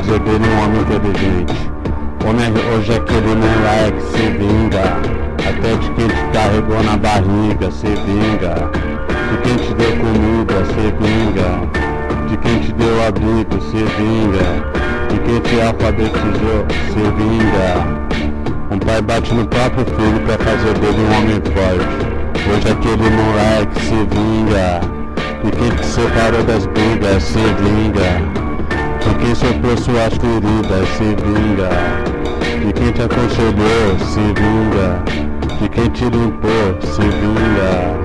fazer dele um homem inteligente. Hoje é aquele moleque se vinga, até de quem te carregou na barriga, se vinga. De quem te deu comida, se vinga. De quem te deu abrigo, se vinga. De quem te alfabetizou, se vinga. Um pai bate no próprio filho pra fazer dele um homem forte. Hoje aquele moleque se vinga. Quem te separou das brigas, se vinga. De quem soprou suas feridas, se vinga. De quem te aconselhou, se vinga. De quem te limpou, se vinga.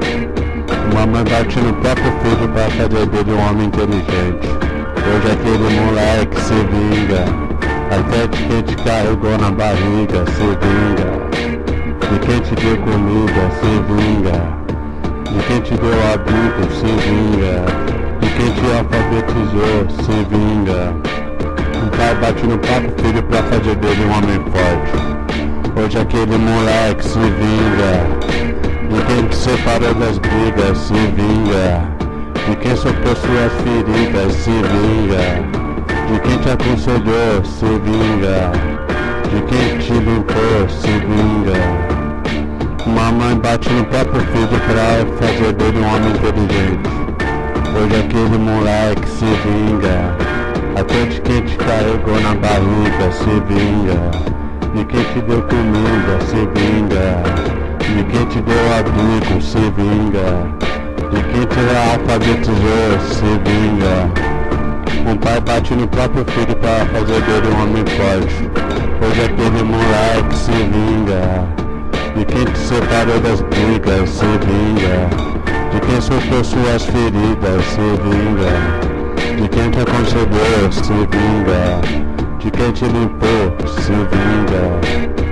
Uma mãe bate no próprio filho pra fazer dele um homem inteligente. Hoje aquele moleque se vinga. Até de quem te carregou na barriga, se vinga. De quem te deu comida, se vinga. Quem te deu abrigo, se vinga. De quem te alfabetizou, se vinga. Um pai bate no próprio filho pra fazer dele um homem forte. Hoje aquele moleque se vinga. De quem te separou das brigas, se vinga. De quem soprou suas feridas, se vinga. De quem te aconselhou, se vinga. De quem te limpou, se vinga. Bate no próprio filho pra fazer dele um homem inteligente. Hoje aquele moleque se vinga. Até de quem te carregou na barriga, se vinga. De quem te deu comida, se vinga. De quem te deu abrigo, se vinga. De quem te alfabetizou, se vinga. Um pai bate no próprio filho pra fazer dele um homem forte. Hoje aquele moleque se vinga. De quem te separou das brigas, se vinga. De quem sofreu suas feridas, se vinga. De quem te aconselhou, se vinga. De quem te limpou, se vinga.